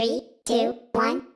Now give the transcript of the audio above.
Three, two, one,